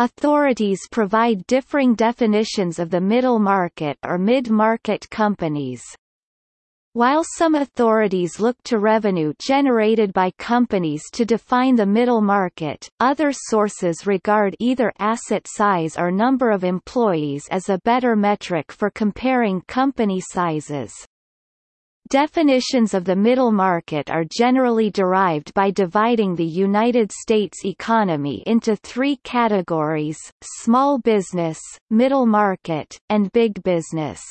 Authorities provide differing definitions of the middle market or mid-market companies. While some authorities look to revenue generated by companies to define the middle market, other sources regard either asset size or number of employees as a better metric for comparing company sizes. Definitions of the middle market are generally derived by dividing the United States economy into three categories, small business, middle market, and big business.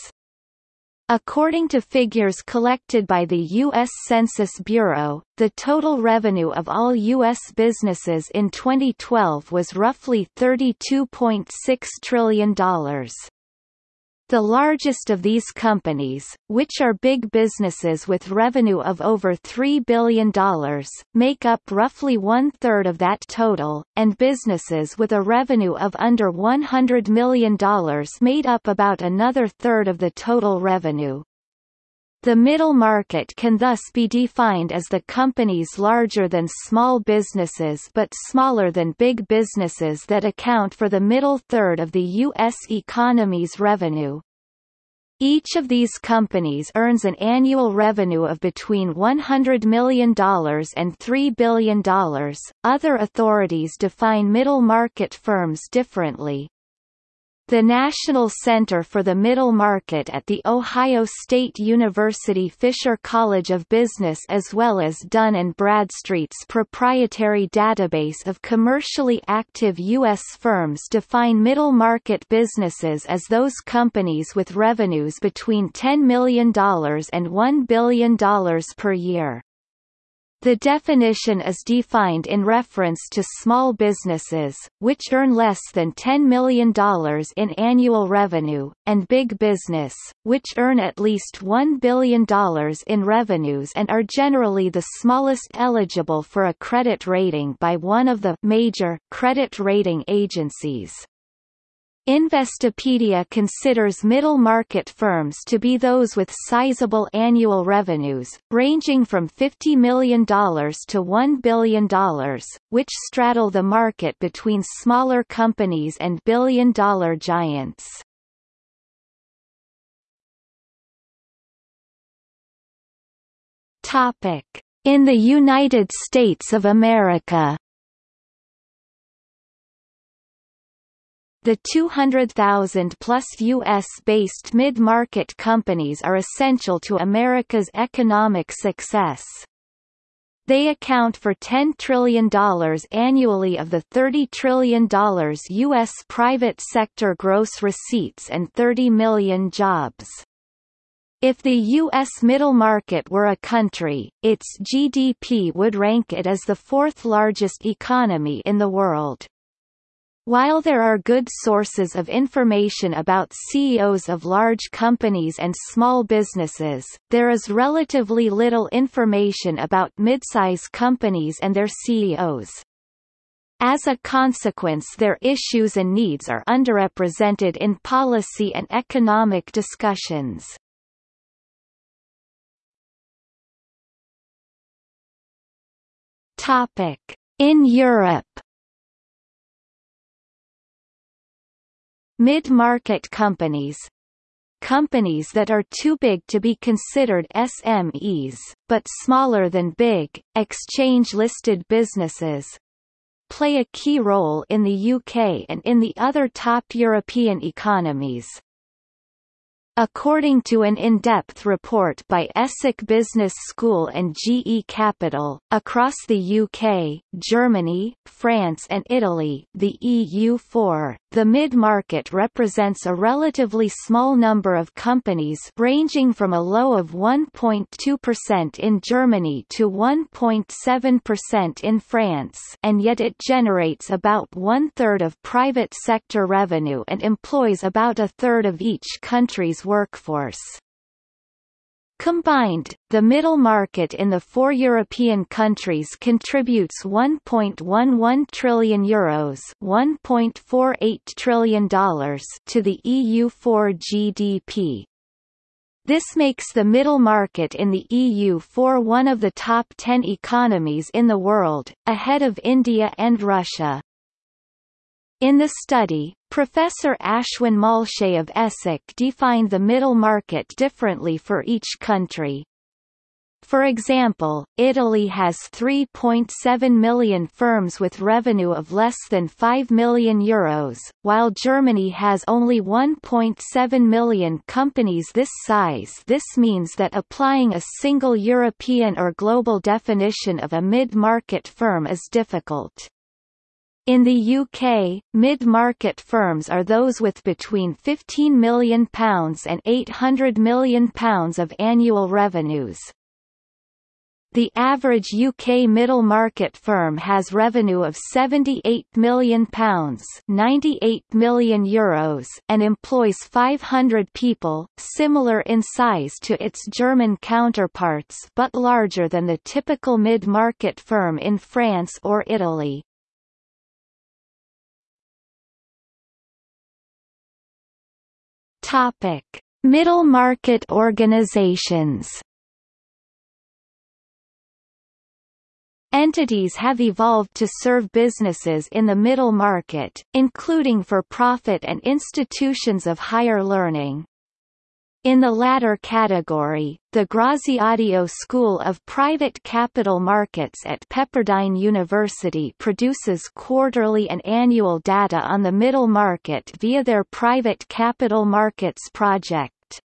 According to figures collected by the U.S. Census Bureau, the total revenue of all U.S. businesses in 2012 was roughly $32.6 trillion. The largest of these companies, which are big businesses with revenue of over $3 billion, make up roughly one-third of that total, and businesses with a revenue of under $100 million made up about another third of the total revenue. The middle market can thus be defined as the companies larger than small businesses but smaller than big businesses that account for the middle third of the U.S. economy's revenue. Each of these companies earns an annual revenue of between $100 million and $3 billion. Other authorities define middle market firms differently. The National Center for the Middle Market at The Ohio State University Fisher College of Business as well as Dun & Bradstreet's proprietary database of commercially active U.S. firms define middle market businesses as those companies with revenues between $10 million and $1 billion per year. The definition is defined in reference to small businesses, which earn less than $10 million in annual revenue, and big business, which earn at least $1 billion in revenues and are generally the smallest eligible for a credit rating by one of the major credit rating agencies. Investopedia considers middle-market firms to be those with sizable annual revenues, ranging from $50 million to $1 billion, which straddle the market between smaller companies and billion-dollar giants. In the United States of America The 200,000-plus U.S.-based mid-market companies are essential to America's economic success. They account for $10 trillion annually of the $30 trillion U.S. private sector gross receipts and 30 million jobs. If the U.S. middle market were a country, its GDP would rank it as the fourth largest economy in the world. While there are good sources of information about CEOs of large companies and small businesses, there is relatively little information about midsize companies and their CEOs. As a consequence their issues and needs are underrepresented in policy and economic discussions. In Europe Mid-market companies companies that are too big to be considered SMEs, but smaller than big, exchange-listed businesses, play a key role in the UK and in the other top European economies. According to an in-depth report by Essex Business School and GE Capital, across the UK, Germany, France and Italy the EU4, the mid-market represents a relatively small number of companies ranging from a low of 1.2% in Germany to 1.7% in France and yet it generates about one-third of private sector revenue and employs about a third of each country's workforce. Combined, the middle market in the four European countries contributes 1.11 trillion euros, 1.48 trillion dollars to the EU4 GDP. This makes the middle market in the EU4 one of the top 10 economies in the world, ahead of India and Russia. In the study, Professor Ashwin Malshe of Essex defined the middle market differently for each country. For example, Italy has 3.7 million firms with revenue of less than 5 million euros, while Germany has only 1.7 million companies this size this means that applying a single European or global definition of a mid-market firm is difficult. In the UK, mid-market firms are those with between £15 million and £800 million of annual revenues. The average UK middle market firm has revenue of £78 million, £98 million Euros and employs 500 people, similar in size to its German counterparts but larger than the typical mid-market firm in France or Italy. Topic: Middle market organizations Entities have evolved to serve businesses in the middle market, including for-profit and institutions of higher learning. In the latter category, the Graziadio School of Private Capital Markets at Pepperdine University produces quarterly and annual data on the middle market via their Private Capital Markets project.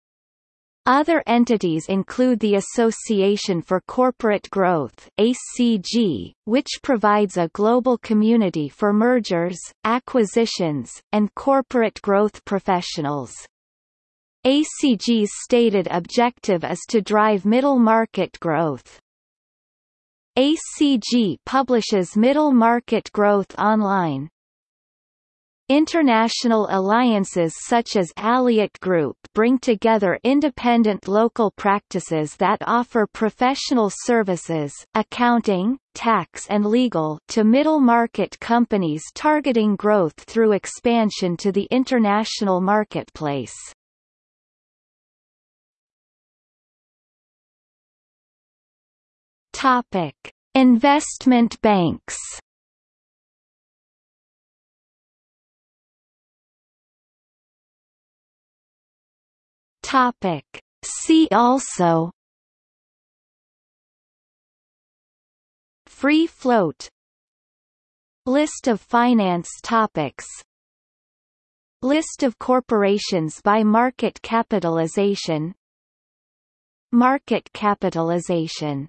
Other entities include the Association for Corporate Growth ACG, which provides a global community for mergers, acquisitions, and corporate growth professionals. ACG's stated objective is to drive middle market growth. ACG publishes Middle Market Growth online, International alliances such as Alliott Group bring together independent local practices that offer professional services accounting, tax and legal to middle-market companies targeting growth through expansion to the international marketplace. Topic. Investment banks. Topic. See also. Free float. List of finance topics. List of corporations by market capitalization. Market capitalization